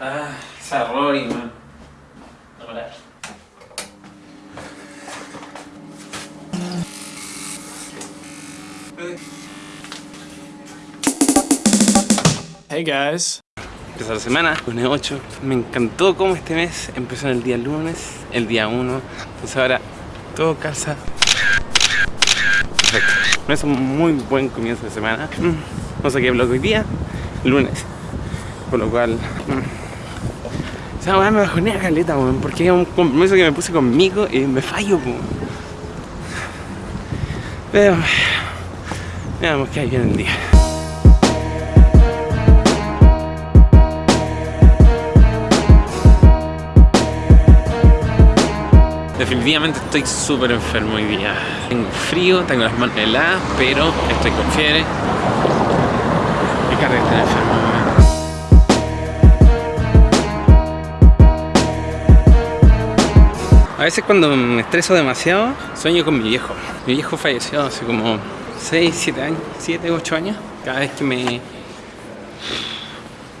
Ah, esa Rory, man. No parar. Hey guys. Empezó la semana, lunes 8. Me encantó cómo este mes empezó en el día lunes, el día 1. Entonces ahora todo calza. Perfecto. Es un muy buen comienzo de semana. Mm, No sé qué blog hoy día, lunes. Por lo cual. Mm, Esa weá me bajonea caleta, weón. Porque es un compromiso que me puse conmigo y me fallo, weón. Pero. Veamos que hay bien el día. Definitivamente estoy súper enfermo hoy día. Tengo frío, tengo las manos heladas, pero estoy con fiebre. Mi cara está enfermo. A veces cuando me estreso demasiado, sueño con mi viejo. Mi viejo falleció hace como 6, 7 años, 7, 8 años. Cada vez que me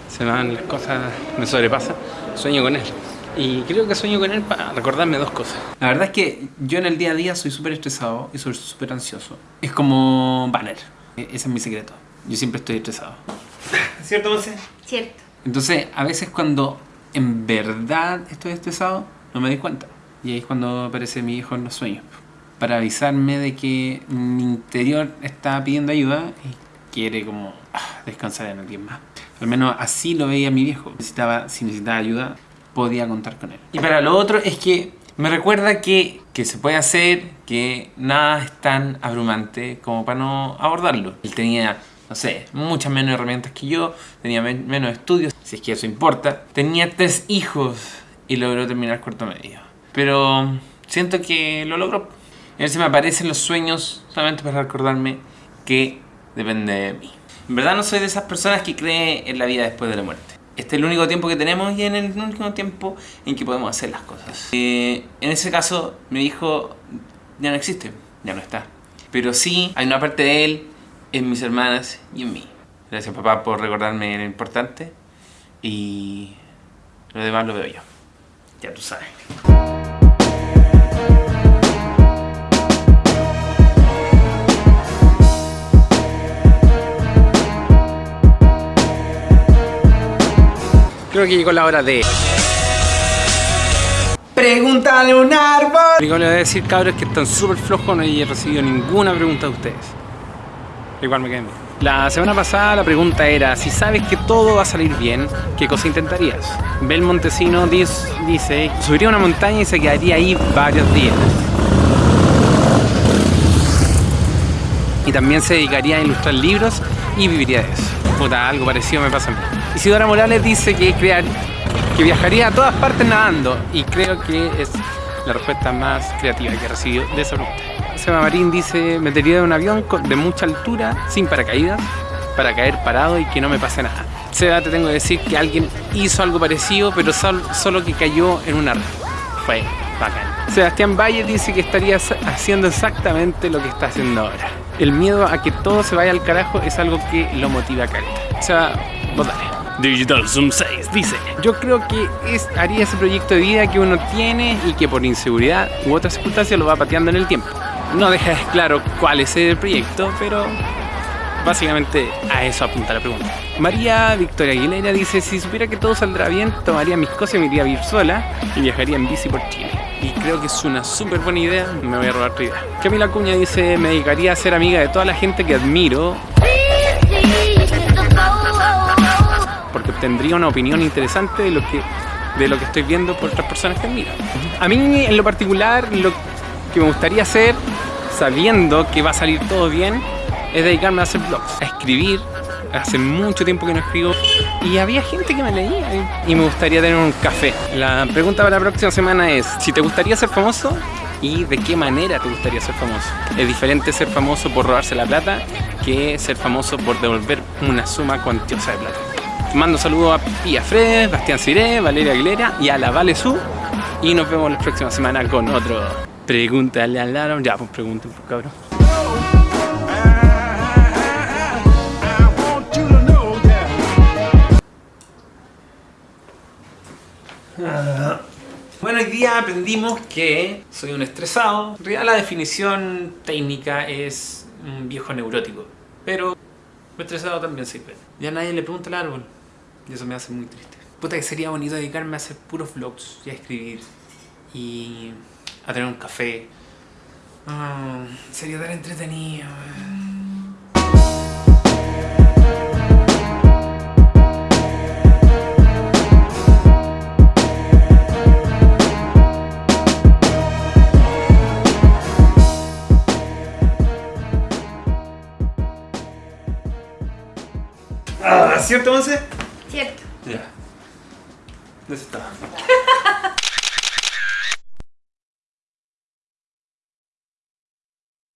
se me van las cosas, me sobrepasa, sueño con él. Y creo que sueño con él para recordarme dos cosas. La verdad es que yo en el día a día soy súper estresado y soy súper ansioso. Es como Banner. E- Ese es mi secreto. Yo siempre estoy estresado. ¿Cierto, Monse? Cierto. Entonces, a veces cuando en verdad estoy estresado, no me doy cuenta. Y ahí es cuando aparece mi hijo en los sueños. Para avisarme de que mi interior está pidiendo ayuda y quiere como ah, descansar en alguien más. Al menos así lo veía mi viejo. Necesitaba, si necesitaba ayuda, podía contar con él. Y para lo otro es que me recuerda que, que se puede hacer, que nada es tan abrumante como para no abordarlo. Él tenía, no sé, muchas menos herramientas que yo, tenía men- menos estudios, si es que eso importa. Tenía tres hijos y logró terminar cuarto medio. Pero siento que lo logró. A veces me aparecen los sueños solamente para recordarme que depende de mí. En verdad no soy de esas personas que creen en la vida después de la muerte. Este es el único tiempo que tenemos y en el único tiempo en que podemos hacer las cosas. Eh, en ese caso, mi hijo ya no existe, ya no está. Pero sí, hay una parte de él en mis hermanas y en mí. Gracias papá por recordarme lo importante y lo demás lo veo yo. Ya tú sabes. Creo que llegó la hora de... Pregúntale a un árbol. Lo que le voy a decir, cabros, es que están súper flojos, no he recibido ninguna pregunta de ustedes. Igual me quedé bien. La semana pasada la pregunta era, si sabes que todo va a salir bien, ¿qué cosa intentarías? Bel Montesino dice, subiría una montaña y se quedaría ahí varios días. Y también se dedicaría a ilustrar libros y viviría de eso. Puta, algo parecido me pasa a mí. Isidora Morales dice que crear, que viajaría a todas partes nadando y creo que es la respuesta más creativa que he recibido de esa pregunta. Seba Marín dice, metería de un avión de mucha altura, sin paracaídas, para caer parado y que no me pase nada. Seba, te tengo que decir que alguien hizo algo parecido, pero sol- solo que cayó en una red. Fue bacán. Sebastián Valle dice que estaría haciendo exactamente lo que está haciendo ahora. El miedo a que todo se vaya al carajo es algo que lo motiva a caleta. Seba, vos dale. Digital Zoom 6 dice Yo creo que es, haría ese proyecto de vida que uno tiene y que por inseguridad u otras circunstancias lo va pateando en el tiempo. No deja claro cuál es el proyecto, pero básicamente a eso apunta la pregunta. María Victoria Aguilera dice, si supiera que todo saldrá bien, tomaría mis cosas y me iría a vivir sola y viajaría en bici por Chile. Y creo que es una súper buena idea, me voy a robar tu idea. Camila Cuña dice, me dedicaría a ser amiga de toda la gente que admiro obtendría una opinión interesante de lo que de lo que estoy viendo por otras personas que admiro. A mí en lo particular lo que me gustaría hacer, sabiendo que va a salir todo bien, es dedicarme a hacer blogs, a escribir. Hace mucho tiempo que no escribo y había gente que me leía y me gustaría tener un café. La pregunta para la próxima semana es si te gustaría ser famoso y de qué manera te gustaría ser famoso. Es diferente ser famoso por robarse la plata que ser famoso por devolver una suma cuantiosa de plata. Mando saludos a Pia Fred, Bastián Ciré, Valeria Aguilera y a la Vale Su. Y nos vemos la próxima semana con otro Pregúntale al Aaron. Ya, pues pregunten, pues, cabrón. Bueno, hoy día aprendimos que soy un estresado. En realidad la definición técnica es un viejo neurótico. Pero un estresado también sirve. Ya nadie le pregunta al árbol. Y eso me hace muy triste. Puta que sería bonito dedicarme a hacer puros vlogs y a escribir. Y a tener un café. Ah, sería tan entretenido. Ah, ¿Cierto, Monse? Cierto. Ya. ¿Dónde está?